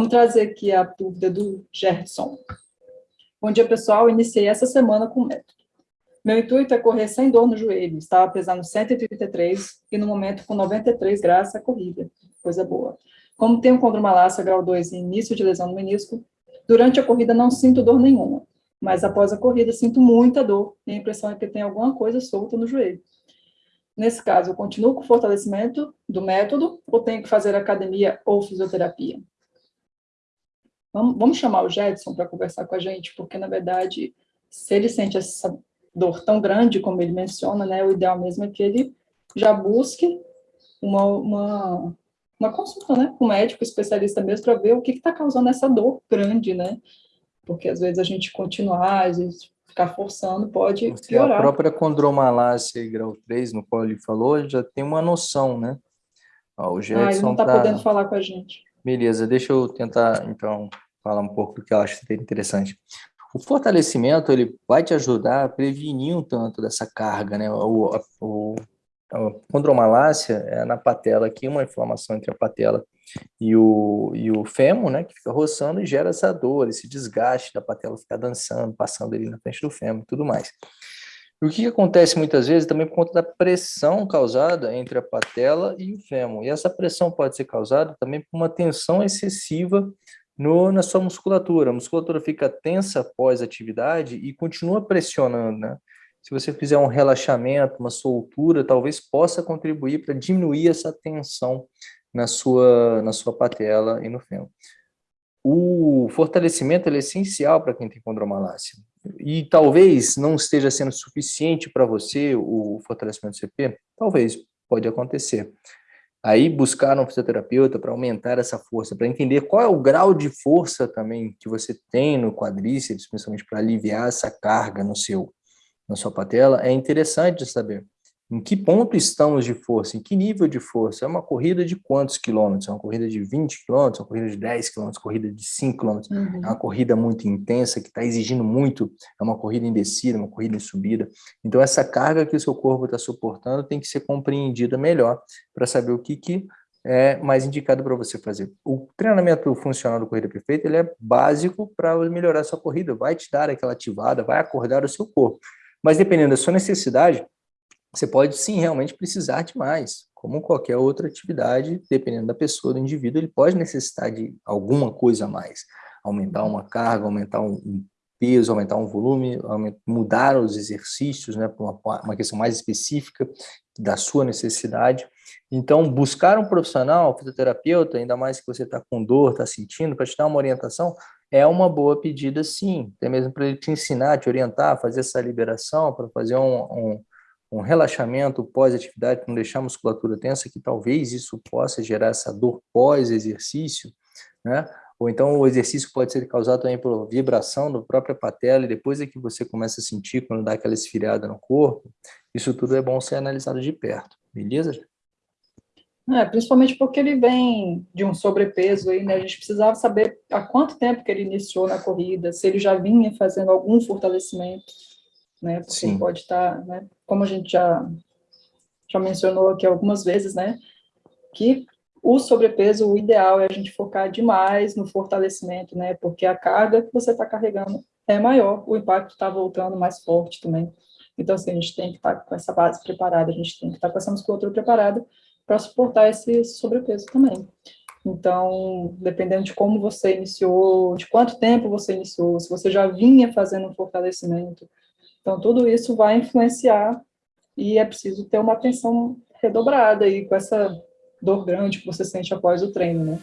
Vamos trazer aqui a dúvida do Gerson. Bom dia, pessoal. Iniciei essa semana com o método. Meu intuito é correr sem dor no joelho. Estava pesando 133 e no momento com 93 graças à corrida. Coisa boa. Como tenho condromalácia grau 2 e início de lesão no menisco, durante a corrida não sinto dor nenhuma, mas após a corrida sinto muita dor e a impressão é que tem alguma coisa solta no joelho. Nesse caso, eu continuo com o fortalecimento do método ou tenho que fazer academia ou fisioterapia? Vamos, vamos chamar o Jetson para conversar com a gente, porque, na verdade, se ele sente essa dor tão grande como ele menciona, né, o ideal mesmo é que ele já busque uma, uma, uma consulta, né, com um médico especialista mesmo, para ver o que está causando essa dor grande, né, porque às vezes a gente continuar, às vezes ficar forçando pode Você, piorar. A própria condromalácia grau 3, no qual ele falou, já tem uma noção, né? Ó, o Gerson ah, ele não está tá... podendo falar com a gente. Beleza, deixa eu tentar, então, falar um pouco do que eu acho interessante. O fortalecimento, ele vai te ajudar a prevenir um tanto dessa carga, né? O, o, a condromalácia é na patela aqui, uma inflamação entre a patela e o, e o fêmur, né, que fica roçando e gera essa dor, esse desgaste da patela ficar dançando, passando ali na frente do fêmur e tudo mais. E o que acontece muitas vezes também por conta da pressão causada entre a patela e o fêmur. E essa pressão pode ser causada também por uma tensão excessiva no, na sua musculatura. A musculatura fica tensa após atividade e continua pressionando, né? Se você fizer um relaxamento, uma soltura, talvez possa contribuir para diminuir essa tensão na sua, na sua patela e no fêmur. O fortalecimento é essencial para quem tem condromalácia. E talvez não esteja sendo suficiente para você o fortalecimento do CP, talvez, pode acontecer. Aí buscar um fisioterapeuta para aumentar essa força, para entender qual é o grau de força também que você tem no quadríceps, principalmente para aliviar essa carga no seu, na sua patela, é interessante saber. Em que ponto estamos de força? Em que nível de força? É uma corrida de quantos quilômetros? É uma corrida de 20 quilômetros? É uma corrida de 10 quilômetros? Corrida de 5 quilômetros? Uhum. É uma corrida muito intensa, que está exigindo muito. É uma corrida em descida, uma corrida em subida. Então, essa carga que o seu corpo está suportando tem que ser compreendida melhor para saber o que, que é mais indicado para você fazer. O treinamento funcional do Corrida Perfeita ele é básico para melhorar a sua corrida, vai te dar aquela ativada, vai acordar o seu corpo. Mas dependendo da sua necessidade, você pode sim realmente precisar de mais, como qualquer outra atividade, dependendo da pessoa, do indivíduo, ele pode necessitar de alguma coisa a mais, aumentar uma carga, aumentar um, peso, aumentar um volume, mudar os exercícios, né, para uma, uma questão mais específica da sua necessidade. Então, buscar um profissional, fisioterapeuta, ainda mais que você está com dor, está sentindo, para te dar uma orientação, é uma boa pedida sim, até mesmo para ele te ensinar, te orientar, fazer essa liberação, para fazer um, um um relaxamento pós-atividade, não deixar a musculatura tensa, que talvez isso possa gerar essa dor pós-exercício, né? Ou então o exercício pode ser causado também por vibração da própria patela, e depois é que você começa a sentir quando dá aquela esfriada no corpo, isso tudo é bom ser analisado de perto, beleza? É, principalmente porque ele vem de um sobrepeso aí, né? A gente precisava saber há quanto tempo que ele iniciou na corrida, se ele já vinha fazendo algum fortalecimento né? Porque Sim. pode estar, tá, né? Como a gente já, já mencionou aqui algumas vezes, né? Que o sobrepeso, o ideal é a gente focar demais no fortalecimento, né? Porque a carga que você está carregando é maior, o impacto está voltando mais forte também. Então, assim, a gente tem que estar tá com essa base preparada, a gente tem que estar tá com essa musculatura preparada para suportar esse sobrepeso também. Então, dependendo de como você iniciou, de quanto tempo você iniciou, se você já vinha fazendo um fortalecimento, então, tudo isso vai influenciar e é preciso ter uma atenção redobrada aí com essa dor grande que você sente após o treino, né?